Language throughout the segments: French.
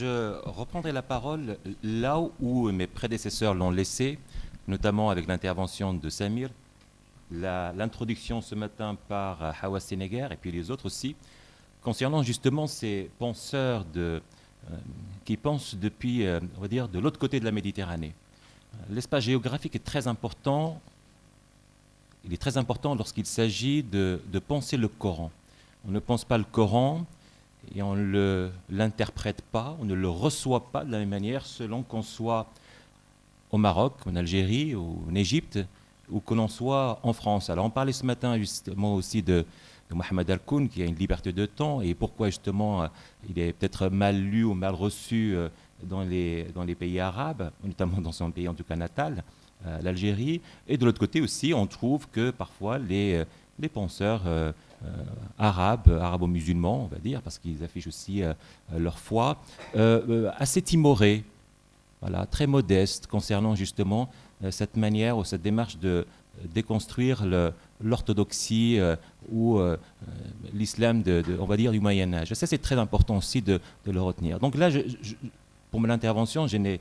Je reprendrai la parole là où mes prédécesseurs l'ont laissé, notamment avec l'intervention de Samir, l'introduction ce matin par Hawa Sénégar et puis les autres aussi, concernant justement ces penseurs euh, qui pensent depuis, euh, on va dire, de l'autre côté de la Méditerranée. L'espace géographique est très important. Il est très important lorsqu'il s'agit de penser le Coran. On ne pense pas le Coran et on ne l'interprète pas, on ne le reçoit pas de la même manière selon qu'on soit au Maroc, en Algérie en Égypte, ou que l'on soit en France. Alors on parlait ce matin justement aussi de, Mohamed Al-Koun qui a une liberté de temps et pourquoi justement euh, il est peut-être mal lu ou mal reçu euh, dans les, dans les pays arabes, notamment dans son pays en tout cas natal, euh, l'Algérie. Et de l'autre côté aussi, on trouve que parfois les, les penseurs arabes, arabo-musulmans, on va dire, parce qu'ils affichent aussi euh, leur foi, euh, assez timorés, voilà, très modestes concernant justement cette manière ou cette démarche de déconstruire l'orthodoxie ou l'islam, de, on va dire, du Moyen Âge. Ça, c'est très important aussi de, le retenir. Donc là, pour mon intervention, j'ai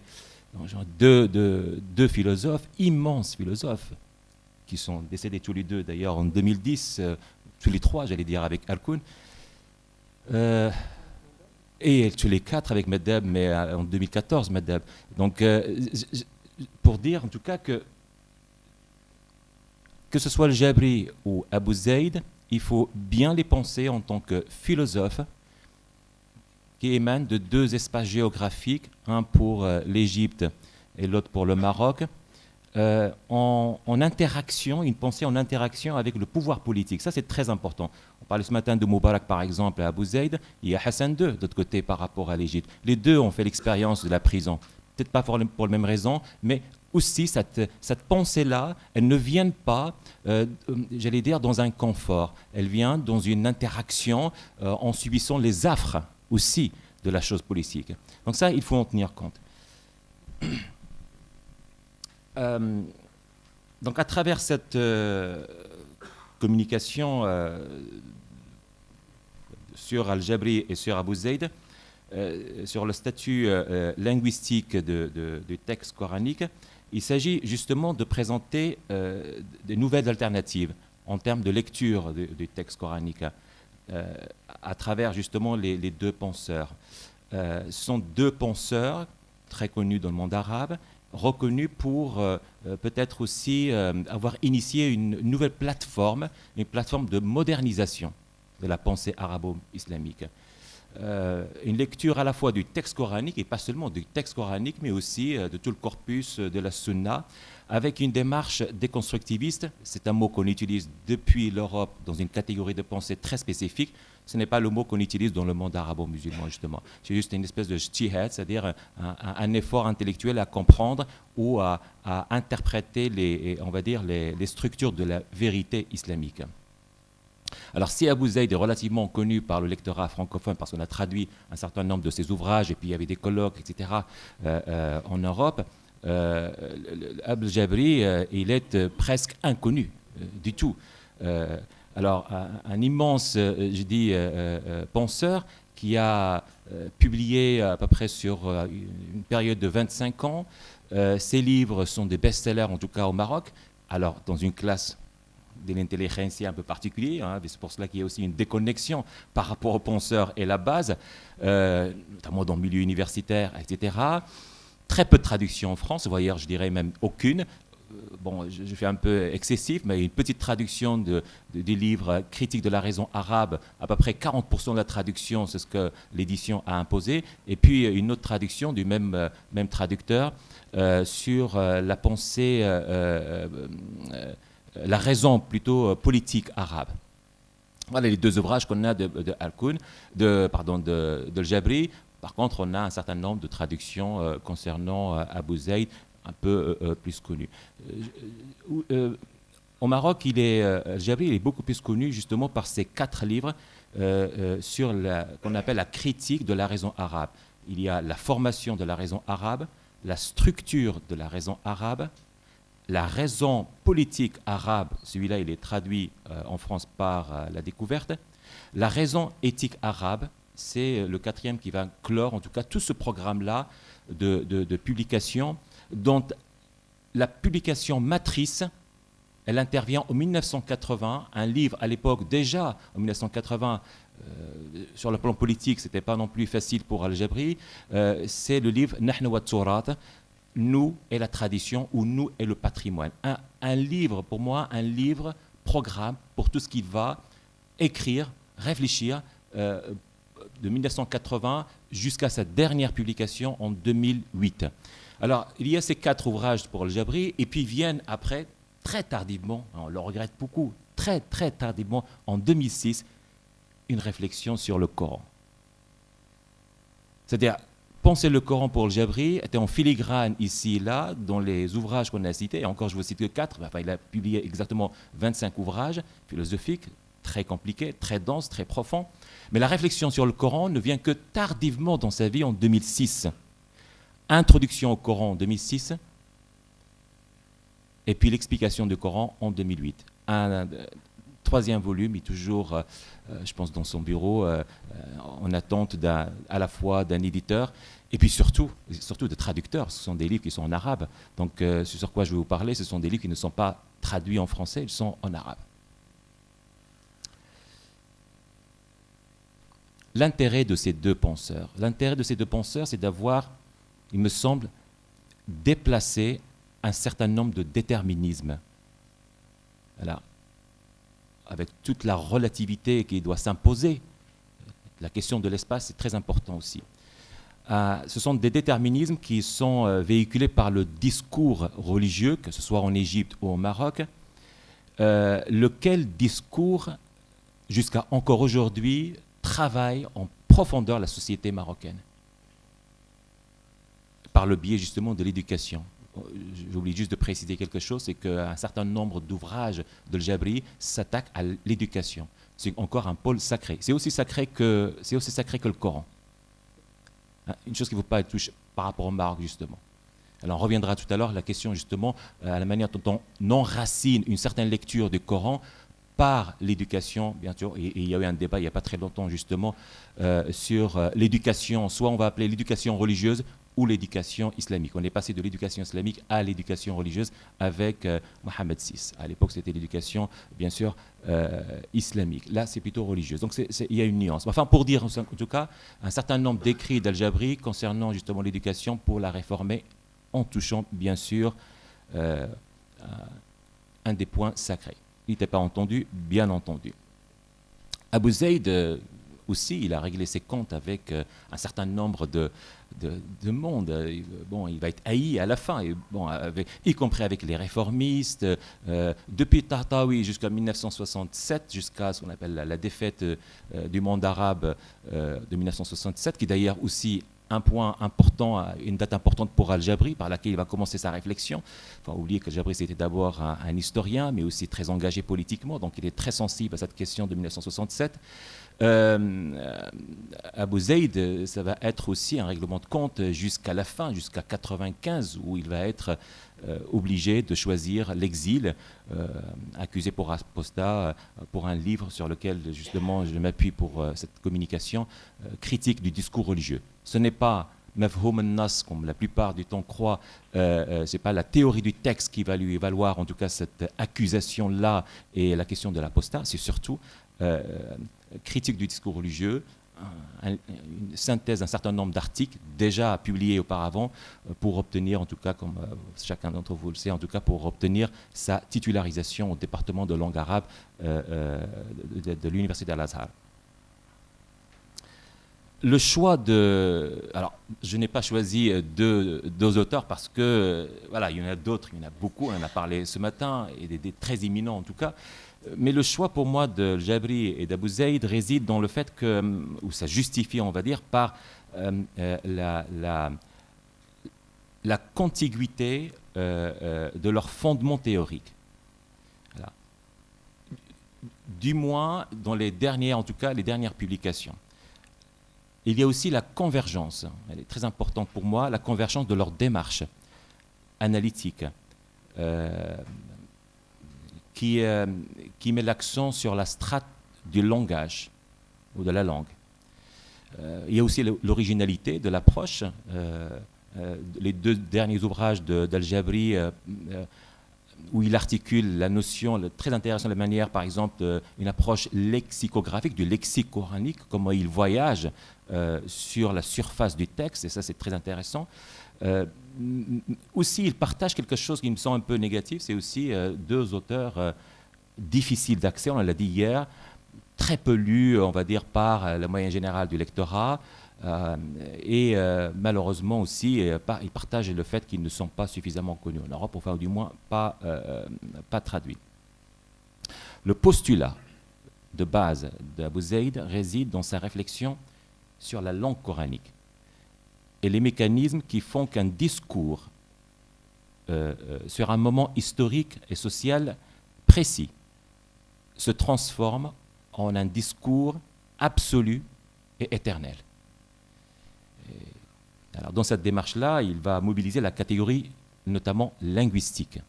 deux, deux, philosophes, immenses philosophes, qui sont décédés tous les deux d'ailleurs en 2010, tous les trois, j'allais dire, avec Alkoun. Euh, et tous les quatre avec Medeb, mais euh, en 2014, Medeb. Donc, euh, pour dire en tout cas que, que ce soit le Jabri ou Abu Zaid, il faut bien les penser en tant que philosophes qui émanent de deux espaces géographiques, un pour l'Égypte et l'autre pour le Maroc, euh, en, interaction, une pensée en interaction avec le pouvoir politique. Ça, c'est très important. On parlait ce matin de Moubarak, par exemple, à Abu Zaid. Il y a Hassan II, de l'autre côté, par rapport à l'Égypte. Les deux ont fait l'expérience de la prison. Peut-être pas pour, pour la même raison, mais aussi cette, pensée-là, elle ne vient pas, euh, j'allais dire, dans un confort. Elle vient dans une interaction euh, en subissant les affres aussi de la chose politique. Donc ça, il faut en tenir compte. Euh, donc à travers cette euh, communication euh, sur Al-Jabri et sur Abu Zayd, sur le statut linguistique du texte coranique, il s'agit justement de présenter des nouvelles alternatives en termes de lecture du, texte coranique à travers justement les, les deux penseurs. ce sont deux penseurs très connus dans le monde arabe reconnu pour euh, euh, peut-être aussi euh, avoir initié une nouvelle plateforme, une plateforme de modernisation de la pensée arabo-islamique. une lecture à la fois du texte coranique, et pas seulement du texte coranique, mais aussi de tout le corpus de la sunna, avec une démarche déconstructiviste. C'est un mot qu'on utilise depuis l'Europe dans une catégorie de pensée très spécifique, ce n'est pas le mot qu'on utilise dans le monde arabo-musulman, justement. C'est juste une espèce de jtihad, c'est-à-dire un, effort intellectuel à comprendre ou à, interpréter les, on va dire, les, structures de la vérité islamique. Alors si Abu Zayd est relativement connu par le lectorat francophone parce qu'on a traduit un certain nombre de ses ouvrages et puis il y avait des colloques, etc. Euh, euh, en Europe, euh, Abul Jabri, euh, il est presque inconnu du tout. Alors, un, immense, euh, je dis, euh, euh, penseur qui a publié à peu près sur une période de 25 ans. ses livres sont des best-sellers, en tout cas au Maroc. Alors, dans une classe de l'intelligence un peu particulière, hein, c'est pour cela qu'il y a aussi une déconnexion par rapport aux penseurs et la base, notamment dans le milieu universitaire, etc. Très peu de traductions en France, voyez, je dirais même aucune bon, je, fais un peu excessif, mais une petite traduction de, des livres critiques de la raison arabe, à peu près 40% de la traduction, c'est ce que l'édition a imposé, et puis une autre traduction du même, euh, même traducteur euh, sur euh, la pensée, la raison plutôt politique arabe. Voilà les deux ouvrages qu'on a de, de Al-Kun, de, pardon, de, de Jabri. Par contre, on a un certain nombre de traductions concernant Abu Zayd, un peu euh, euh, plus connu. Euh, au Maroc, il est, Jabri il est beaucoup plus connu justement par ses quatre livres sur qu'on appelle la critique de la raison arabe. Il y a la formation de la raison arabe, la structure de la raison arabe, la raison politique arabe, celui-là il est traduit en France par la découverte, la raison éthique arabe, c'est le quatrième qui va clore, en tout cas, tout ce programme-là de, de, publication, dont la publication matrice, elle intervient en 1980, un livre à l'époque déjà, en 1980, euh, sur le plan politique, ce n'était pas non plus facile pour Al-Jabri, euh, c'est le livre Nahnu wa Nous et la tradition ou Nous et le patrimoine. Un, un livre, pour moi, un livre programme pour tout ce qui va écrire, réfléchir euh, de 1980 jusqu'à sa dernière publication en 2008. Alors, il y a ces quatre ouvrages pour le Jabri, et puis viennent après, très tardivement, on le regrette beaucoup, très très tardivement, en 2006, une réflexion sur le Coran. C'est-à-dire, penser le Coran pour le Jabri était en filigrane ici et là, dans les ouvrages qu'on a cités, et encore je vous cite que quatre, enfin, il a publié exactement 25 ouvrages philosophiques, très compliqués, très denses, très profonds. Mais la réflexion sur le Coran ne vient que tardivement dans sa vie en 2006. Introduction au Coran en 2006, et puis l'explication du Coran en 2008. Un, euh, troisième volume est toujours, euh, euh, je pense, dans son bureau, en attente à la fois d'un éditeur et puis surtout, surtout de traducteurs. Ce sont des livres qui sont en arabe. Donc, ce sur quoi je vais vous parler, ce sont des livres qui ne sont pas traduits en français, ils sont en arabe. L'intérêt de ces deux penseurs. L'intérêt de ces deux penseurs, c'est d'avoir, il me semble, déplacé un certain nombre de déterminismes. avec toute la relativité qui doit s'imposer, la question de l'espace est très important aussi. Euh, ce sont des déterminismes qui sont euh, véhiculés par le discours religieux, que ce soit en Égypte ou au Maroc, euh, lequel discours, jusqu'à encore aujourd'hui, travaille en profondeur la société marocaine par le biais justement de l'éducation. J'oublie juste de préciser quelque chose, c'est qu'un certain nombre d'ouvrages de Jabri s'attaquent à l'éducation. C'est encore un pôle sacré. C'est aussi sacré que, c'est aussi sacré que le Coran. Hein, une chose qui ne vaut pas être touchée par rapport au Maroc, justement. Alors on reviendra tout à l'heure à la question justement à la manière dont on enracine une certaine lecture du Coran par l'éducation, bien sûr, et, il y a eu un débat il n'y a pas très longtemps justement euh, sur euh, l'éducation, soit on va appeler l'éducation religieuse ou l'éducation islamique. On est passé de l'éducation islamique à l'éducation religieuse avec euh, Mohamed VI. À l'époque, c'était l'éducation, bien sûr, islamique. Là, c'est plutôt religieuse. Donc, il y a une nuance. Enfin, pour dire, en tout cas, un certain nombre d'écrits d'Al-Jabri concernant justement l'éducation pour la réformer en touchant, bien sûr, un des points sacrés. Il n'était pas entendu, bien entendu. Abu Zayd euh, aussi, il a réglé ses comptes avec euh, un certain nombre de, de, monde. Euh, bon, il va être haï à la fin, et, bon, y compris avec les réformistes. depuis Tahtawi jusqu'à 1967, jusqu'à ce qu'on appelle la défaite du monde arabe de 1967, qui d'ailleurs aussi un point important, une date importante pour Al-Jabri, par laquelle il va commencer sa réflexion. Il faut oublier que Al-Jabri, c'était d'abord un, historien, mais aussi très engagé politiquement, donc il est très sensible à cette question de 1967. Euh, Abu Zayd, ça va être aussi un règlement de compte jusqu'à la fin, jusqu'à 95, où il va être euh, obligé de choisir l'exil, euh, accusé pour apostat, euh, pour un livre sur lequel justement je m'appuie pour cette communication critique du discours religieux. Ce n'est pas Mafhoum nas, comme la plupart du temps croient, ce n'est pas la théorie du texte qui va lui valoir en tout cas cette accusation-là et la question de l'apostat, c'est surtout critique du discours religieux, une synthèse d'un certain nombre d'articles déjà publiés auparavant euh, pour obtenir, en tout cas, comme euh, chacun d'entre vous le sait, en tout cas pour obtenir sa titularisation au département de langue arabe euh, de, l'Université d'Al-Azhar. Le choix de... Alors, je n'ai pas choisi deux, auteurs parce que, voilà, il y en a d'autres, il y en a beaucoup, on en a parlé ce matin, et des, des très éminents en tout cas. Mais le choix pour moi de Jabri et d'Abu Zayd réside dans le fait que, ou ça justifie, on va dire, par euh, euh, la, la, contiguïté euh, de leur fondement théorique. Du moins, dans les dernières, en tout cas, les dernières publications. Il y a aussi la convergence, elle est très importante pour moi, la convergence de leur démarche analytique, qui, euh, qui met l'accent sur la strate du langage ou de la langue. il y a aussi l'originalité de l'approche. les deux derniers ouvrages d'Al-Jabri où il articule la notion très intéressante de manière, par exemple, une approche lexicographique du lexique coranique, comment il voyage sur la surface du texte, et ça c'est très intéressant. Euh, aussi, il partage quelque chose qui me semble un peu négatif, c'est aussi euh, deux auteurs euh, difficiles d'accès, on l'a dit hier, très peu lus, on va dire, par la moyenne générale du lectorat, et malheureusement aussi, ils partagent le fait qu'ils ne sont pas suffisamment connus en Europe, enfin, du moins pas, pas traduits. Le postulat de base d'Abu Zayd réside dans sa réflexion sur la langue coranique et les mécanismes qui font qu'un discours euh, euh, sur un moment historique et social précis se transforme en un discours absolu et éternel. dans cette démarche-là, il va mobiliser la catégorie notamment linguistique.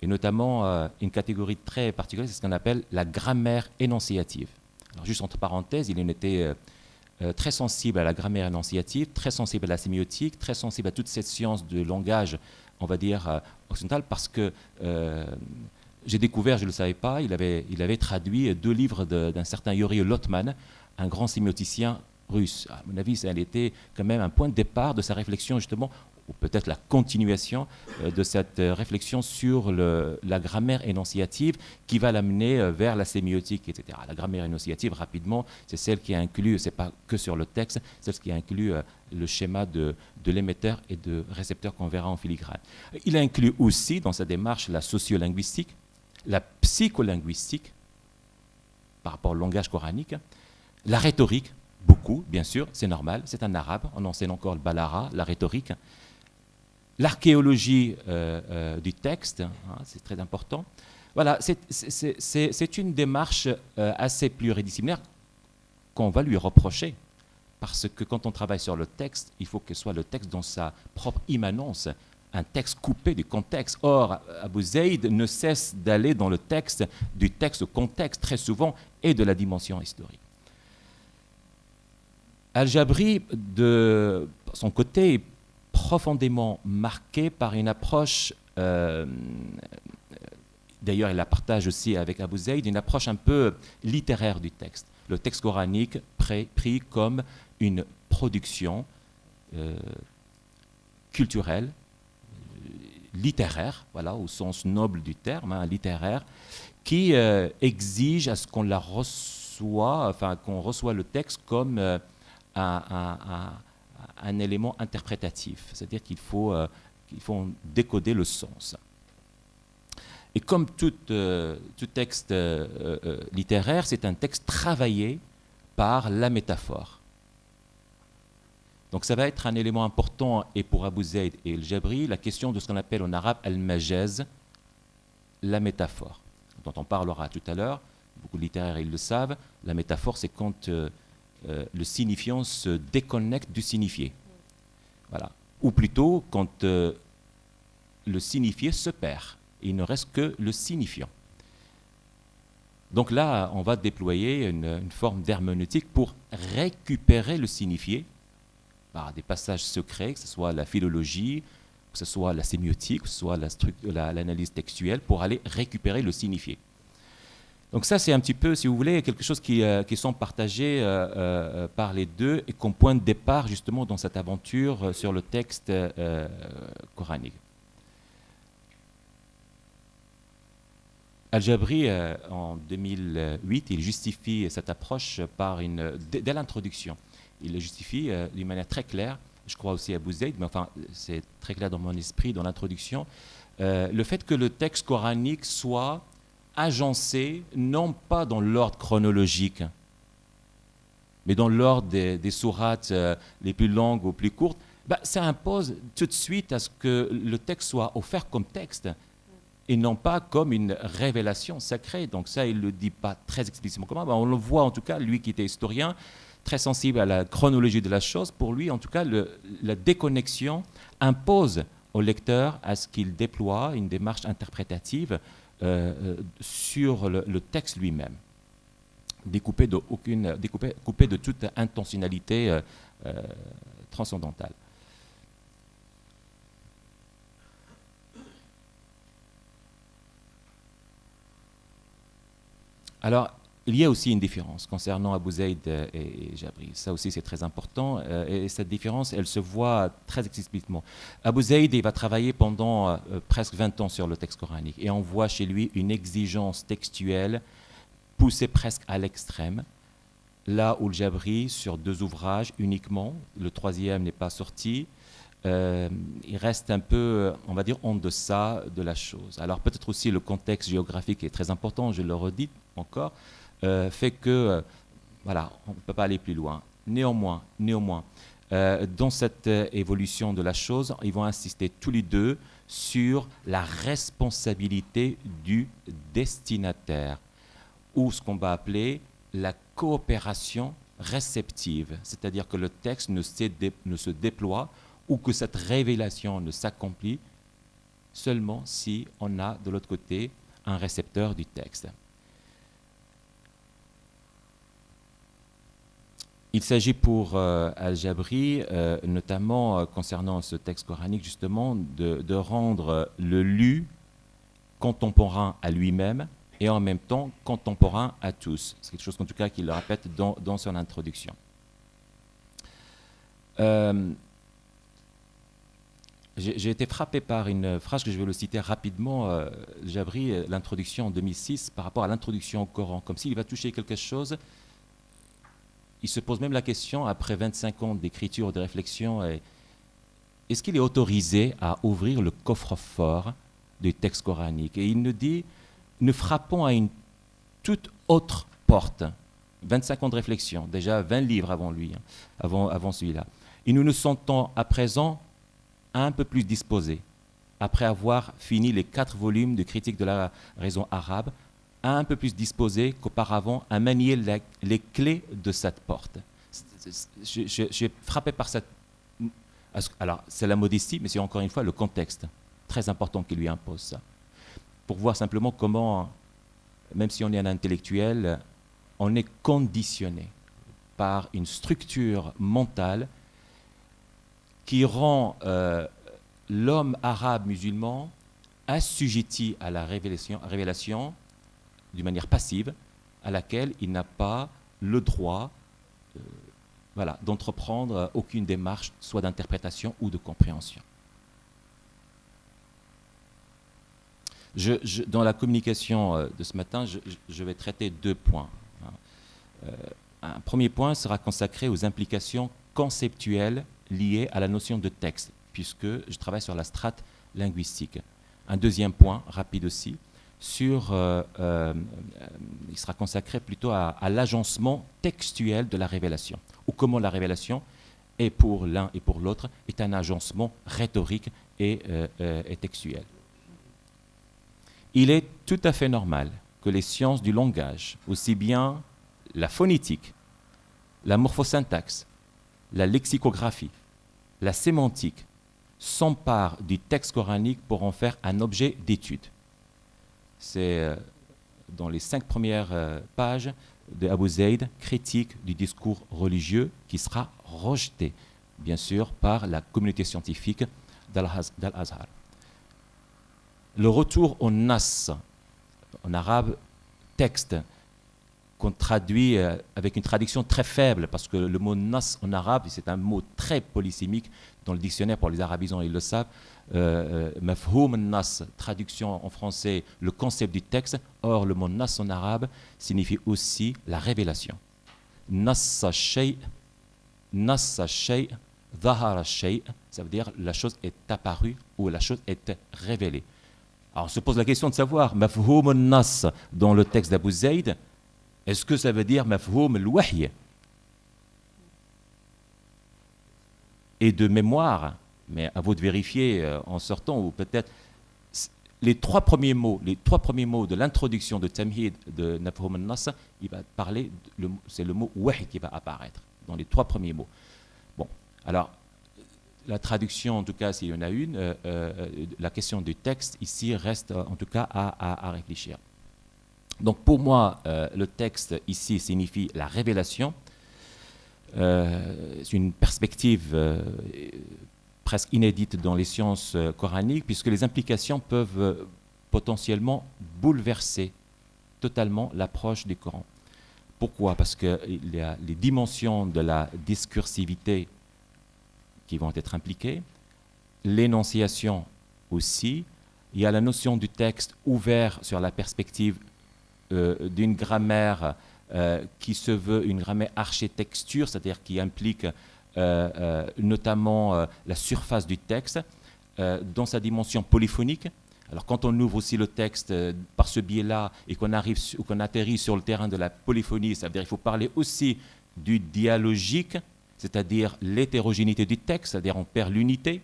Et notamment euh, une catégorie très particulière, c'est ce qu'on appelle la grammaire énonciative. Juste entre parenthèses, il était euh, très sensible à la grammaire énonciative, très sensible à la sémiotique, très sensible à toute cette science de langage, on va dire, euh, occidental, parce que euh, j'ai découvert, je ne le savais pas, il avait, il avait traduit deux livres d'un certain Yuri Lotman, un grand sémioticien russe. À mon avis, ça a été quand même un point de départ de sa réflexion justement ou peut-être la continuation euh, de cette euh, réflexion sur la grammaire énonciative qui va l'amener euh, vers la sémiotique, etc. La grammaire énonciative, rapidement, c'est celle qui inclut, c'est pas que sur le texte, celle qui inclut le schéma de, de l'émetteur et de récepteur qu'on verra en filigrane. Il inclut aussi dans sa démarche la sociolinguistique, la psycholinguistique par rapport au langage coranique, la rhétorique, beaucoup, bien sûr, c'est normal, c'est un arabe, on enseigne encore le balara, la rhétorique, l'archéologie euh, euh, du texte, hein, c'est très important. Voilà, c'est une démarche euh, assez pluridisciplinaire qu'on va lui reprocher. Parce que quand on travaille sur le texte, il faut que soit le texte dans sa propre immanence, un texte coupé du contexte. Or, Abu Zayd ne cesse d'aller dans le texte, du texte au contexte, très souvent, et de la dimension historique. Al-Jabri, de son côté, profondément marqué par une approche, euh, d'ailleurs il la partage aussi avec Abu Zayd, une approche un peu littéraire du texte. Le texte coranique pris comme une production euh, culturelle, littéraire, voilà, au sens noble du terme, hein, littéraire, qui euh, exige à ce qu'on la reçoit, enfin qu'on reçoit le texte comme un élément interprétatif, c'est-à-dire qu'il faut, euh, faut décoder le sens. Et comme tout, euh, tout texte euh, littéraire, c'est un texte travaillé par la métaphore. Donc ça va être un élément important, et pour Abu Zayd et el Jabri, la question de ce qu'on appelle en arabe al-majaz, la métaphore, dont on parlera tout à l'heure. Beaucoup de littéraires, ils le savent. La métaphore, c'est quand euh, le signifiant se déconnecte du signifié. Voilà. Ou plutôt quand euh, le signifié se perd. il ne reste que le signifiant. Donc là, on va déployer une, forme d'herméneutique pour récupérer le signifié par des passages secrets, que ce soit la philologie, que ce soit la sémiotique, que ce soit l'analyse textuelle, pour aller récupérer le signifié. Donc ça, c'est un petit peu, si vous voulez, quelque chose qui, euh, qui sont partagés euh, euh, par les deux et qu'on point de départ justement dans cette aventure sur le texte coranique. Al-Jabri, en 2008, il justifie cette approche par une, dès l'introduction. Il le justifie d'une manière très claire, je crois aussi à Bouzaïd, mais enfin, c'est très clair dans mon esprit, dans l'introduction, le fait que le texte coranique soit agencé, non pas dans l'ordre chronologique, mais dans l'ordre des, sourates euh, les plus longues ou plus courtes, bah, ça impose tout de suite à ce que le texte soit offert comme texte et non pas comme une révélation sacrée. Donc ça, il ne le dit pas très explicitement comment. On le voit en tout cas, lui qui était historien, très sensible à la chronologie de la chose, pour lui, en tout cas, la déconnexion impose au lecteur à ce qu'il déploie une démarche interprétative sur le, texte lui-même. découpé de, aucune, découpé, coupé de toute intentionnalité transcendantale. Alors, il y a aussi une différence concernant Abu Zayd et Jabri. Ça aussi, c'est très important. Euh, et cette différence, elle se voit très explicitement. Abu Zayd, il va travailler pendant euh, presque 20 ans sur le texte coranique. Et on voit chez lui une exigence textuelle poussée presque à l'extrême. Là où le Jabri, sur deux ouvrages uniquement, le troisième n'est pas sorti, euh, il reste un peu, on va dire, en deçà de la chose. Alors peut-être aussi le contexte géographique est très important, je le redis encore. Euh, fait que, euh, voilà, on ne peut pas aller plus loin. Néanmoins, néanmoins, euh, dans cette évolution de la chose, ils vont insister tous les deux sur la responsabilité du destinataire, ou ce qu'on va appeler la coopération réceptive, c'est-à-dire que le texte ne, ne se déploie ou que cette révélation ne s'accomplit seulement si on a de l'autre côté un récepteur du texte. Il s'agit pour euh, Al-Jabri, euh, notamment euh, concernant ce texte coranique, justement, de, rendre le lu contemporain à lui-même et en même temps contemporain à tous. C'est quelque chose, en tout cas, qu'il répète dans, son introduction. J'ai été frappé par une phrase que je vais le citer rapidement. Jabri, l'introduction en 2006, par rapport à l'introduction au Coran, comme s'il va toucher quelque chose il se pose même la question, après 25 ans d'écriture, de réflexion, est-ce qu'il est autorisé à ouvrir le coffre-fort du texte coranique Et il nous dit, nous frappons à une toute autre porte. 25 ans de réflexion, déjà 20 livres avant lui, hein, avant, avant celui-là. Et nous nous sentons à présent un peu plus disposés, après avoir fini les quatre volumes de critique de la raison arabe, un peu plus disposé qu'auparavant à manier les clés de cette porte. Suis frappé par cette... Alors, c'est la modestie, mais c'est encore une fois le contexte très important qui lui impose ça. Pour voir simplement comment, même si on est un intellectuel, on est conditionné par une structure mentale qui rend euh, l'homme arabe musulman assujetti à la révélation d'une manière passive, à laquelle il n'a pas le droit euh, voilà, d'entreprendre aucune démarche, soit d'interprétation ou de compréhension. Dans la communication euh, de ce matin, je, vais traiter deux points. Hein. Euh, un premier point sera consacré aux implications conceptuelles liées à la notion de texte, puisque je travaille sur la strate linguistique. Un deuxième point, rapide aussi, euh, euh, il sera consacré plutôt à, l'agencement textuel de la révélation, ou comment la révélation est pour l'un et pour l'autre, est un agencement rhétorique euh, et, textuel. Il est tout à fait normal que les sciences du langage, aussi bien la phonétique, la morphosyntaxe, la lexicographie, la sémantique, s'emparent du texte coranique pour en faire un objet d'étude c'est euh, dans les cinq premières euh, pages de Abu Zayd, critique du discours religieux qui sera rejeté, bien sûr, par la communauté scientifique d'Al-Azhar. Le retour au nas, en arabe, texte, qu'on traduit euh, avec une traduction très faible, parce que le mot nas en arabe, c'est un mot très polysémique dans le dictionnaire pour les arabisants, ils le savent. Euh, euh, mafhoum nas, traduction en français, le concept du texte. Or, le mot nas en arabe signifie aussi la révélation. Nassa shay, nassa shay, ça veut dire la chose est apparue ou la chose est révélée. Alors, on se pose la question de savoir, mafhoum nas dans le texte d'Abu Zayd, est-ce que ça veut dire mafhoum al Et de mémoire, mais à vous de vérifier euh, en sortant, ou peut-être les trois premiers mots, les trois premiers mots de l'introduction de Tamhid de Mafhoum al-Nas, il va parler, c'est le mot wahi qui va apparaître dans les trois premiers mots. Bon, alors la traduction, en tout cas, s'il y en a une, euh, euh, la question du texte ici reste en tout cas à réfléchir. Donc pour moi, le texte ici signifie la révélation. c'est une perspective presque inédite dans les sciences coraniques, puisque les implications peuvent potentiellement bouleverser totalement l'approche du Coran. Pourquoi? Parce a les dimensions de la discursivité qui vont être impliquées, l'énonciation aussi, il y a la notion du texte ouvert sur la perspective euh, d'une grammaire euh, qui se veut une grammaire architecture, c'est-à-dire qui implique euh, notamment la surface du texte dans sa dimension polyphonique, alors quand on ouvre aussi le texte euh, par ce biais-là et qu'on arrive ou qu'on atterrit sur le terrain de la polyphonie, ça veut dire qu'il faut parler aussi du dialogique, c'est-à-dire l'hétérogénéité du texte, c'est-à-dire on perd l'unité,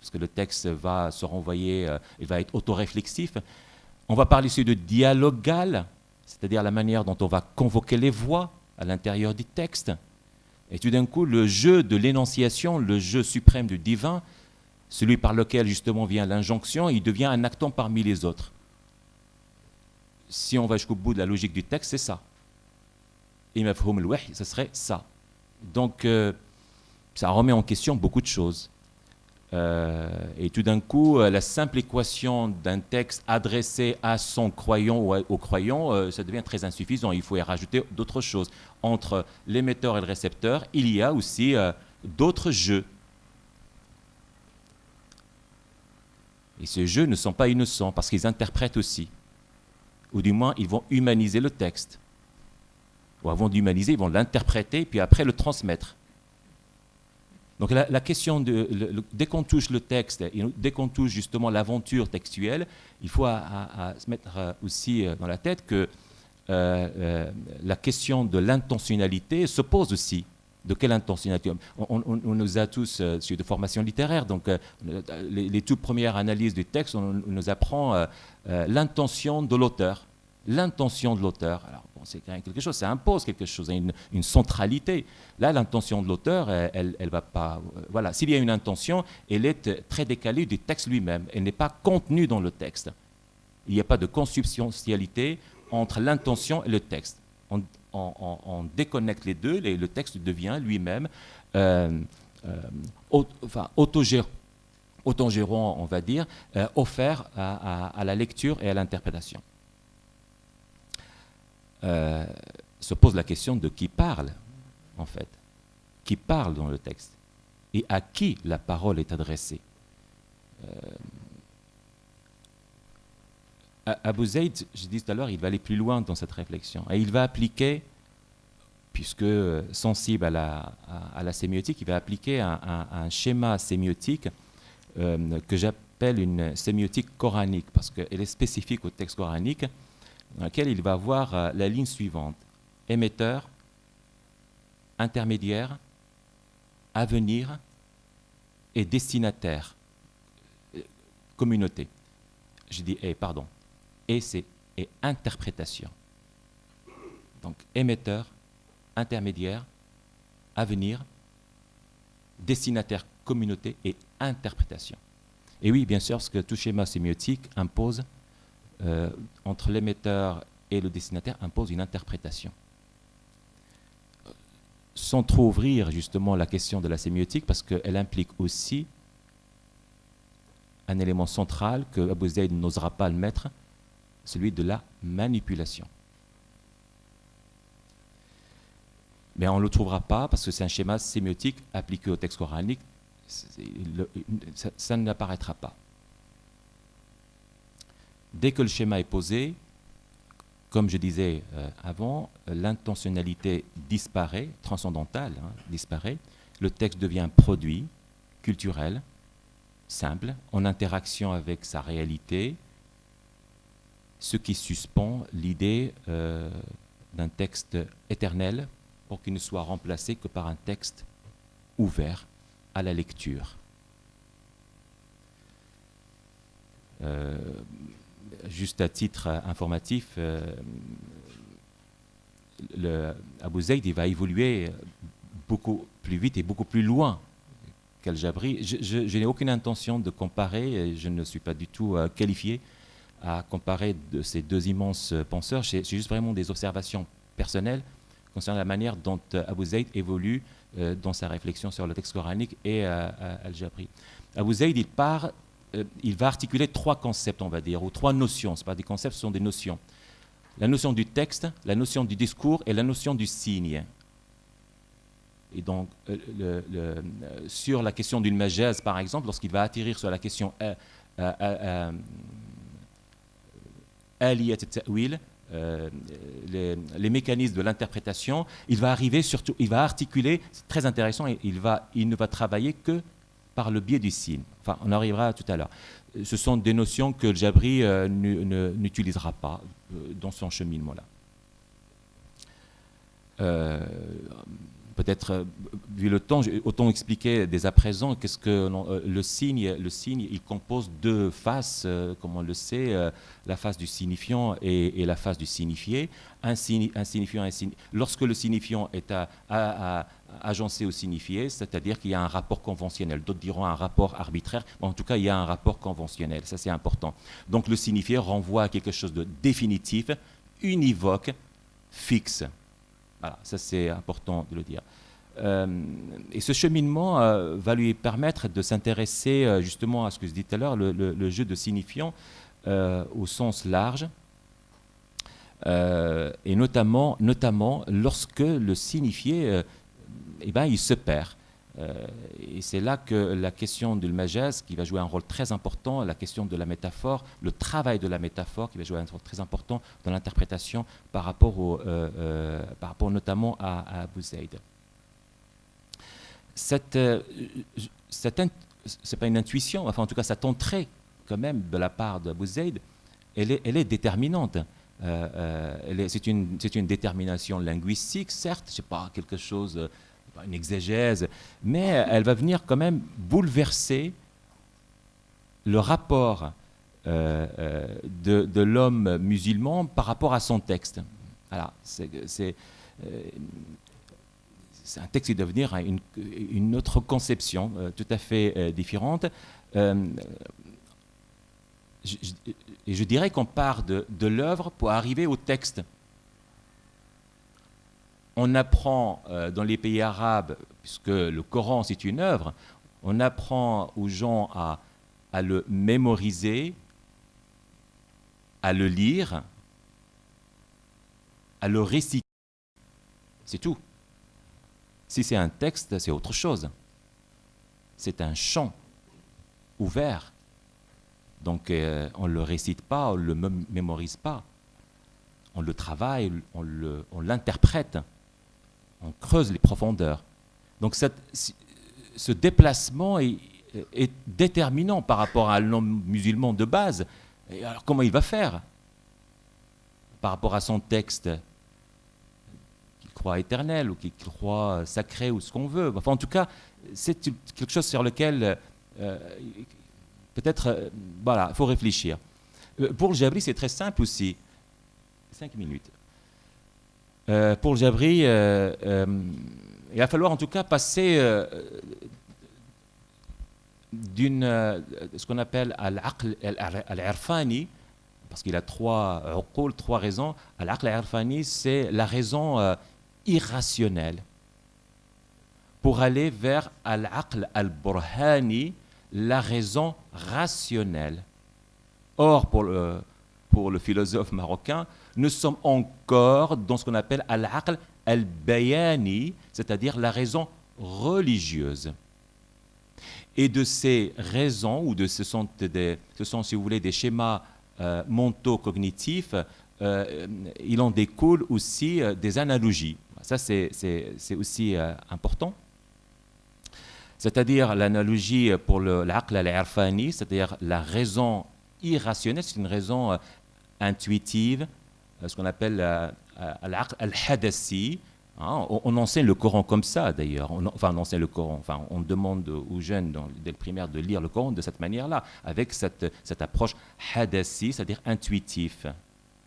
parce que le texte va se renvoyer, euh, il va être autoréflexif. On va parler aussi de dialogal, c'est-à-dire la manière dont on va convoquer les voix à l'intérieur du texte. Et tout d'un coup, le jeu de l'énonciation, le jeu suprême du divin, celui par lequel justement vient l'injonction, il devient un acton parmi les autres. Si on va jusqu'au bout de la logique du texte, c'est ça. ce serait ça. Donc, euh, ça remet en question beaucoup de choses. Euh, et tout d'un coup, euh, la simple équation d'un texte adressé à son croyant ou au croyant, ça devient très insuffisant. Il faut y rajouter d'autres choses. Entre l'émetteur et le récepteur, il y a aussi d'autres jeux Et ces jeux ne sont pas innocents parce qu'ils interprètent aussi. Ou du moins, ils vont humaniser le texte. Ou avant d'humaniser, ils vont l'interpréter, puis après le transmettre. Donc la, question dès qu'on touche le texte, dès qu'on touche justement l'aventure textuelle, il faut se mettre euh, aussi euh, dans la tête que euh, la question de l'intentionnalité se pose aussi de quelle intentionnalité? On, nous a tous euh, de formation littéraire, donc les, toutes premières analyses du texte, on, nous apprend l'intention de l'auteur. L'intention de l'auteur. Alors, c'est quelque chose, ça impose quelque chose, une, une centralité. Là, l'intention de l'auteur, elle, elle, va pas. voilà, s'il y a une intention, elle est très décalée du texte lui-même. Elle n'est pas contenue dans le texte. Il n'y a pas de consubstantialité entre l'intention et le texte on, déconnecte les deux, et le texte devient lui-même euh, euh, autogérant, on va dire, euh, offert à, la lecture et à l'interprétation. Se pose la question de qui parle, en fait. Qui parle dans le texte et à qui la parole est adressée. Abu Zayd, je dis tout à l'heure, il va aller plus loin dans cette réflexion. Et il va appliquer, puisque sensible à la, à, la sémiotique, il va appliquer un, schéma sémiotique euh, que j'appelle une sémiotique coranique, parce qu'elle est spécifique au texte coranique, dans lequel il va avoir euh, la ligne suivante. Émetteur, intermédiaire, avenir et destinataire, euh, communauté. Je dis, eh, pardon, et c'est et interprétation. Donc émetteur, intermédiaire, avenir, destinataire, communauté et interprétation. Et oui, bien sûr, ce que tout schéma sémiotique impose euh, entre l'émetteur et le destinataire impose une interprétation. Sans trop ouvrir justement la question de la sémiotique, parce qu'elle implique aussi un élément central que Abu Zayd n'osera pas le mettre, celui de la manipulation. Mais on ne le trouvera pas parce que c'est un schéma sémiotique appliqué au texte coranique. Ça, n'apparaîtra pas. Dès que le schéma est posé, comme je disais euh, avant, l'intentionnalité disparaît, transcendantale hein, disparaît. Le texte devient produit culturel, simple, en interaction avec sa réalité, ce qui suspend l'idée euh, d'un texte éternel pour qu'il ne soit remplacé que par un texte ouvert à la lecture. Euh, juste à titre informatif, euh, le Abu Zayd va évoluer beaucoup plus vite et beaucoup plus loin qu'Al-Jabri. Je, n'ai aucune intention de comparer, je ne suis pas du tout qualifié à comparer ces deux immenses penseurs. C'est juste vraiment des observations personnelles concernant la manière dont Abu Zayd évolue dans sa réflexion sur le texte coranique et Al-Jabri. Abu Zayd, part, il va articuler trois concepts, on va dire, ou trois notions. Ce pas des concepts, ce sont des notions. La notion du texte, la notion du discours et la notion du signe. Et donc, le, sur la question d'une majaz, par exemple, lorsqu'il va atterrir sur la question aliyat ta'wil, euh, les, les, mécanismes de l'interprétation, il va arriver surtout, il va articuler, c'est très intéressant, il ne va travailler que par le biais du signe. Enfin, on arrivera tout à l'heure. Ce sont des notions que Jabri euh, n'utilisera pas euh, dans son cheminement-là peut-être, euh, vu le temps, autant expliquer dès à présent qu'est-ce que euh, le signe, le signe, il compose deux faces, euh, comme on le sait, la face du signifiant et, la face du signifié. Un, signifiant, lorsque le signifiant est à, agencé au signifié, c'est-à-dire qu'il y a un rapport conventionnel. D'autres diront un rapport arbitraire, mais en tout cas, il y a un rapport conventionnel. Ça, c'est important. Donc, le signifié renvoie à quelque chose de définitif, univoque, fixe. Voilà, ça c'est important de le dire. Euh, et ce cheminement euh, va lui permettre de s'intéresser euh, justement à ce que je disais tout à l'heure, le, jeu de signifiant au sens large, et notamment, notamment lorsque le signifié, eh ben, il se perd. Euh, et c'est là que la question du majaz, qui va jouer un rôle très important, la question de la métaphore, le travail de la métaphore, qui va jouer un rôle très important dans l'interprétation par, rapport euh, euh, par rapport notamment à, Abu Zayd. Cette, c'est pas une intuition, enfin en tout cas cette entrée quand même de la part d'Abu Zayd, elle est, elle est déterminante. c'est une, une, détermination linguistique, certes, c'est pas quelque chose une exégèse, mais elle va venir quand même bouleverser le rapport euh, euh, de, l'homme musulman par rapport à son texte. Alors, c'est euh, un texte qui doit venir à une, autre conception tout à fait différente. et je dirais qu'on part de l'œuvre pour arriver au texte on apprend euh, dans les pays arabes, puisque le Coran c'est une œuvre, on apprend aux gens à, le mémoriser, à le lire, à le réciter. C'est tout. Si c'est un texte, c'est autre chose. C'est un chant ouvert. Donc euh, on ne le récite pas, on ne le mémorise pas. On le travaille, on l'interprète on creuse les profondeurs. Donc ce déplacement est, déterminant par rapport à l'homme musulman de base. Alors comment il va faire par rapport à son texte qu'il croit éternel ou qu'il croit sacré ou ce qu'on veut? En tout cas, c'est quelque chose sur lequel euh, peut-être, euh, il faut réfléchir. Euh, pour le Jabri, c'est très simple aussi. Cinq minutes. Euh, pour Jabri, euh, euh, il va falloir en tout cas passer d'une, ce qu'on appelle al-irfani, parce qu'il a trois trois raisons. Al-aql al-irfani, c'est la raison irrationnelle. Pour aller vers al-aql al-burhani, la raison rationnelle. Or, pour le, pour le philosophe marocain, nous sommes encore dans ce qu'on appelle al-aql al-bayani, c'est-à-dire la raison religieuse. Et de ces raisons, ou de ce sont, des, ce sont si vous voulez, des schémas euh, mentaux cognitifs, euh, il en découle aussi euh, des analogies. Ça, c'est aussi important. C'est-à-dire l'analogie pour l'aql al-irfani, c'est-à-dire la raison irrationnelle, c'est une raison intuitive, euh, ce qu'on appelle euh, al-hadassi. Hein, on, enseigne le Coran comme ça d'ailleurs. enfin, on enseigne le Coran. Enfin, on demande aux jeunes dès le primaire de lire le Coran de cette manière-là, avec cette, cette approche hadassi, c'est-à-dire intuitif.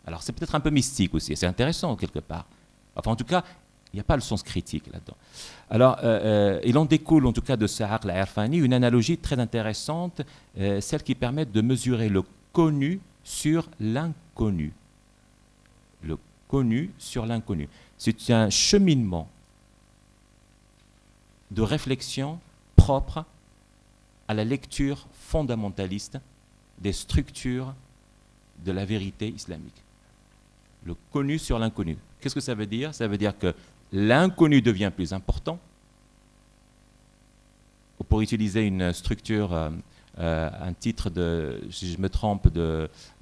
Alors, c'est peut-être un peu mystique aussi. C'est intéressant quelque part. Enfin, en tout cas, il n'y a pas le sens critique là-dedans. Alors, euh, il en découle en tout cas de ce la Irfani une analogie très intéressante, celle qui permet de mesurer le connu sur l'inconnu. Le connu sur l'inconnu. C'est un cheminement de réflexion propre à la lecture fondamentaliste des structures de la vérité islamique. Le connu sur l'inconnu. Qu'est-ce que ça veut dire? Ça veut dire que l'inconnu devient plus important. Pour utiliser une structure, euh, euh, un titre de, si je me trompe,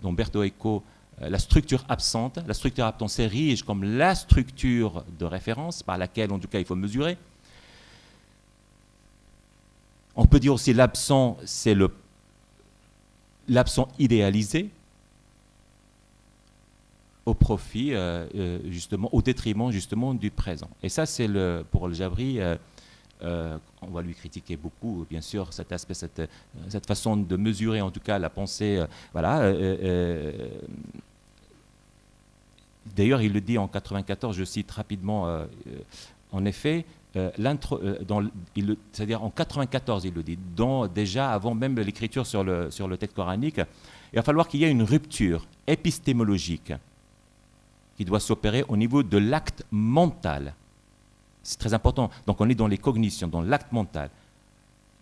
d'Umberto Eco, la structure absente. La structure absente s'érige comme la structure de référence par laquelle, en tout cas, il faut mesurer. On peut dire aussi l'absent, c'est l'absent idéalisé au profit, euh, euh, justement, au détriment justement du présent. Et ça, c'est le, pour le Jabri, euh, on va lui critiquer beaucoup, bien sûr, cet aspect, cette, cette, façon de mesurer, en tout cas, la pensée. voilà. D'ailleurs, il le dit en 94, je cite rapidement, en effet, euh, euh, c'est-à-dire en 94, il le dit, déjà avant même l'écriture sur le, sur texte coranique, il va falloir qu'il y ait une rupture épistémologique qui doit s'opérer au niveau de l'acte mental. C'est très important. Donc on est dans les cognitions, dans l'acte mental,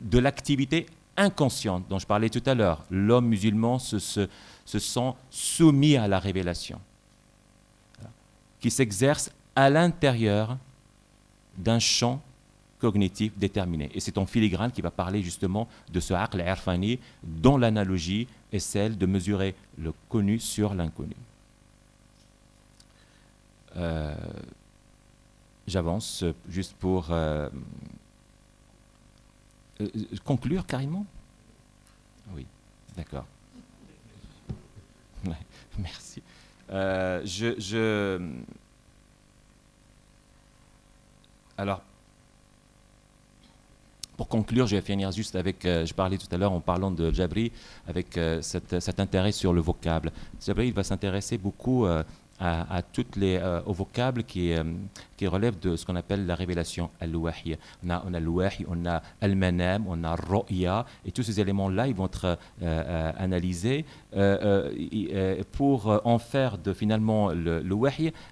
de l'activité inconsciente dont je parlais tout à l'heure. L'homme musulman se, sent soumis à la révélation, qui s'exerce à l'intérieur d'un champ cognitif déterminé. Et c'est ton filigrane qui va parler justement de ce aql irfani dont l'analogie est celle de mesurer le connu sur l'inconnu. Euh, j'avance juste pour euh, euh, conclure carrément? Oui, d'accord. merci. Je alors, pour conclure, je vais finir juste avec, euh, je parlais tout à l'heure en parlant de Jabri, avec euh, cet intérêt sur le vocable. Jabri, il va s'intéresser beaucoup euh, à, toutes les, euh, aux vocables qui, euh, relèvent de ce qu'on appelle la révélation al-wahi. On a, on a on a al-manam, on a ro'ya, et tous ces éléments-là, ils vont être euh, analysés pour en faire de finalement le, le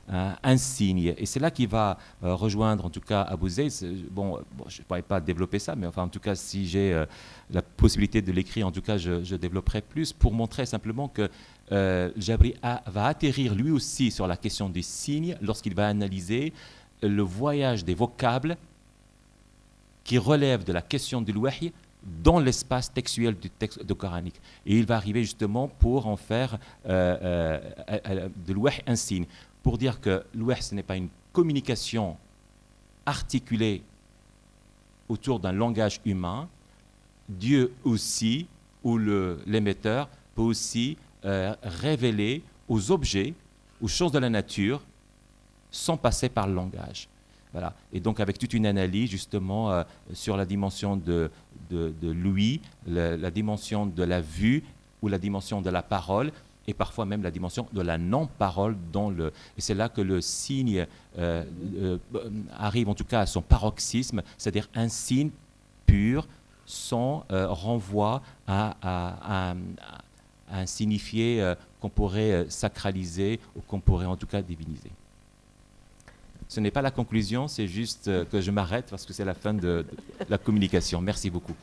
un, signe. Et c'est là qu'il va rejoindre en tout cas Abu Zayd. Bon, je ne pourrais pas développer ça, mais enfin en tout cas si j'ai la possibilité de l'écrire, en tout cas je développerai plus pour montrer simplement que euh, Jabri va atterrir lui aussi sur la question des signes lorsqu'il va analyser le voyage des vocables qui relèvent de la question du wahi dans l'espace textuel du texte de coranique. Et il va arriver justement pour en faire euh, euh, de l'ouah un signe, pour dire que l'ouah ce n'est pas une communication articulée autour d'un langage humain, Dieu aussi, ou l'émetteur, peut aussi euh, aux objets, aux choses de la nature, sans passer par le langage. Voilà. Et donc avec toute une analyse justement euh, sur la dimension de, de, l'ouïe, la, dimension de la vue ou la dimension de la parole, et parfois même la dimension de la non-parole dans le... Et c'est là que le signe euh, arrive en tout cas à son paroxysme, c'est-à-dire un signe pur sans renvoi à, à, à un signifié euh, qu'on pourrait euh, sacraliser ou qu'on pourrait en tout cas diviniser. Ce n'est pas la conclusion, c'est juste euh, que je m'arrête parce que c'est la fin de la communication. Merci beaucoup.